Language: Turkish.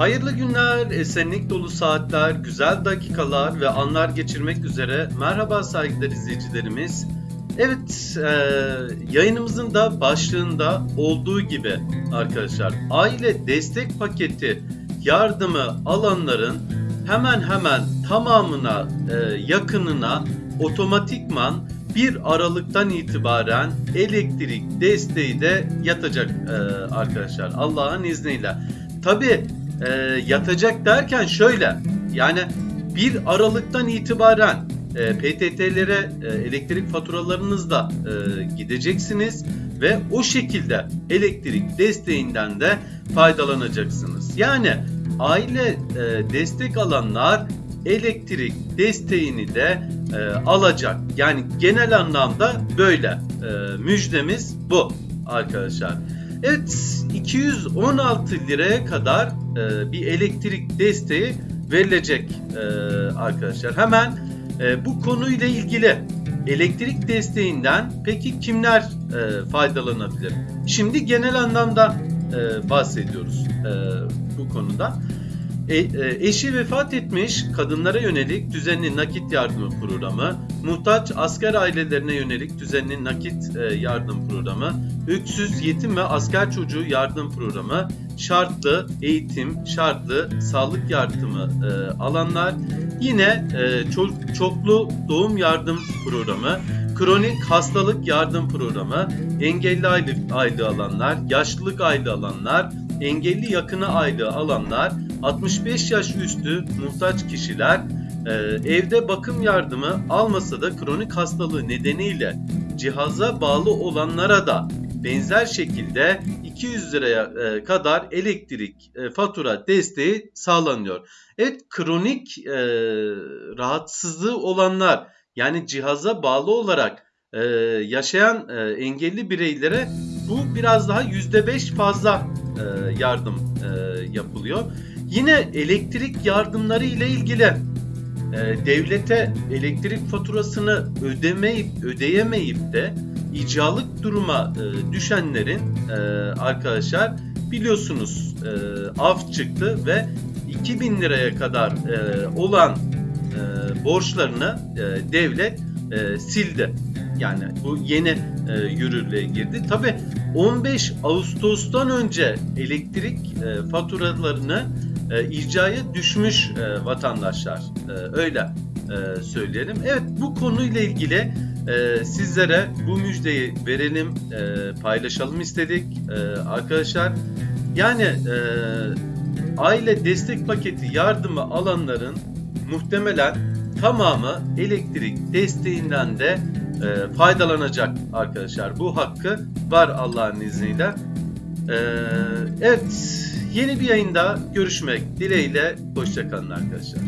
Hayırlı günler, esenlik dolu saatler, güzel dakikalar ve anlar geçirmek üzere merhaba saygıdeğer izleyicilerimiz. Evet, e, yayınımızın da başlığında olduğu gibi arkadaşlar aile destek paketi yardımı alanların hemen hemen tamamına e, yakınına otomatikman 1 Aralık'tan itibaren elektrik desteği de yatacak e, arkadaşlar Allah'ın izniyle. Tabi e, yatacak derken şöyle yani 1 Aralık'tan itibaren e, PTT'lere e, elektrik faturalarınızla e, gideceksiniz ve o şekilde elektrik desteğinden de faydalanacaksınız. Yani aile e, destek alanlar elektrik desteğini de e, alacak. Yani genel anlamda böyle e, müjdemiz bu arkadaşlar. Evet 216 liraya kadar e, bir elektrik desteği verilecek e, arkadaşlar. Hemen e, bu konuyla ilgili elektrik desteğinden peki kimler e, faydalanabilir? Şimdi genel anlamda e, bahsediyoruz e, bu konuda. E, e, eşi vefat etmiş kadınlara yönelik düzenli nakit yardımı programı, muhtaç asker ailelerine yönelik düzenli nakit e, yardım programı, öksüz, yetim ve asker çocuğu yardım programı, şartlı eğitim, şartlı sağlık yardımı e, alanlar, yine e, ço- çoklu doğum yardım programı, kronik hastalık yardım programı, engelli aylık aylığı alanlar, yaşlılık aylığı alanlar, engelli yakını aylığı alanlar, 65 yaş üstü muhtaç kişiler, e, evde bakım yardımı almasa da kronik hastalığı nedeniyle cihaza bağlı olanlara da benzer şekilde 200 liraya e, kadar elektrik e, fatura desteği sağlanıyor. Evet kronik rahatsızlığı olanlar yani cihaza bağlı olarak yaşayan engelli bireylere bu biraz daha %5 fazla yardım yapılıyor. Yine elektrik yardımları ile ilgili e, devlete elektrik faturasını ödemeyip ödeyemeyip de icralık duruma e, düşenlerin e, arkadaşlar biliyorsunuz e, af çıktı ve 2000 liraya kadar e, olan e, borçlarını e, devlet e, sildi. Yani bu yeni e, yürürlüğe girdi. Tabi 15 Ağustos'tan önce elektrik e, faturalarını e, icraya düşmüş e, vatandaşlar. E, öyle e, söyleyelim. Evet bu konuyla ilgili e, sizlere bu müjdeyi verelim, e, paylaşalım istedik e, arkadaşlar. Yani e, aile destek paketi yardımı alanların muhtemelen tamamı elektrik desteğinden de e, faydalanacak arkadaşlar. Bu hakkı var Allah'ın izniyle. E, evet yeni bir yayında görüşmek dileğiyle. Hoşçakalın arkadaşlar.